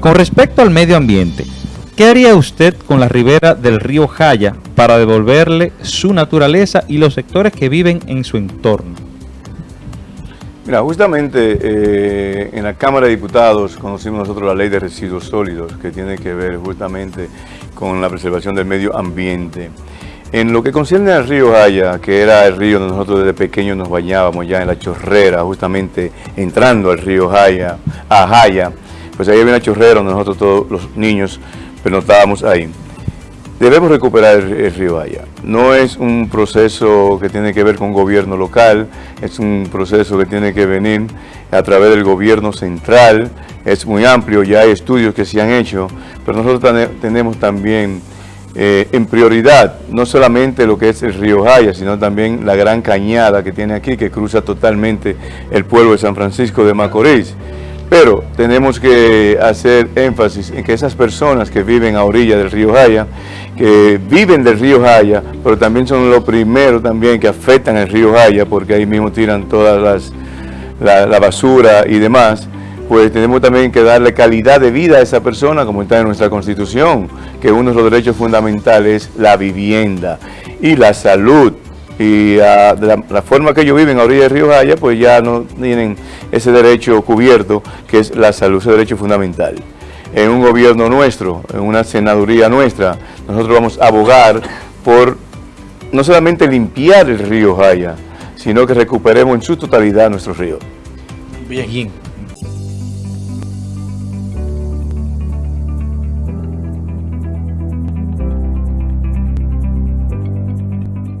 Con respecto al medio ambiente, ¿qué haría usted con la ribera del río Jaya para devolverle su naturaleza y los sectores que viven en su entorno? Mira, justamente eh, en la Cámara de Diputados conocimos nosotros la ley de residuos sólidos que tiene que ver justamente con la preservación del medio ambiente. En lo que concierne al río Jaya, que era el río donde nosotros desde pequeños nos bañábamos ya en la chorrera, justamente entrando al río Jaya, a Jaya, pues ahí había una chorrera donde nosotros todos los niños pernotábamos ahí. Debemos recuperar el, río Haya. No es un proceso que tiene que ver con gobierno local, es un proceso que tiene que venir a través del gobierno central, es muy amplio, ya hay estudios que se han hecho, pero nosotros tenemos también eh, en prioridad no solamente lo que es el río Jaya, sino también la gran cañada que tiene aquí, que cruza totalmente el pueblo de San Francisco de Macorís. Pero tenemos que hacer énfasis en que esas personas que viven a orilla del río Jaya, que viven del río Jaya, pero también son los primeros también que afectan el río Jaya, porque ahí mismo tiran toda las, la, basura y demás, pues tenemos también que darle calidad de vida a esa persona, como está en nuestra Constitución, que uno de los derechos fundamentales es la vivienda y la salud y ah, de la, forma que ellos viven a orilla río Jaya, pues ya no tienen ese derecho cubierto que es la salud, ese derecho fundamental. En un gobierno nuestro, en una senaduría nuestra, nosotros vamos a abogar por no solamente limpiar el río Jaya, sino que recuperemos en su totalidad nuestro río. Bien.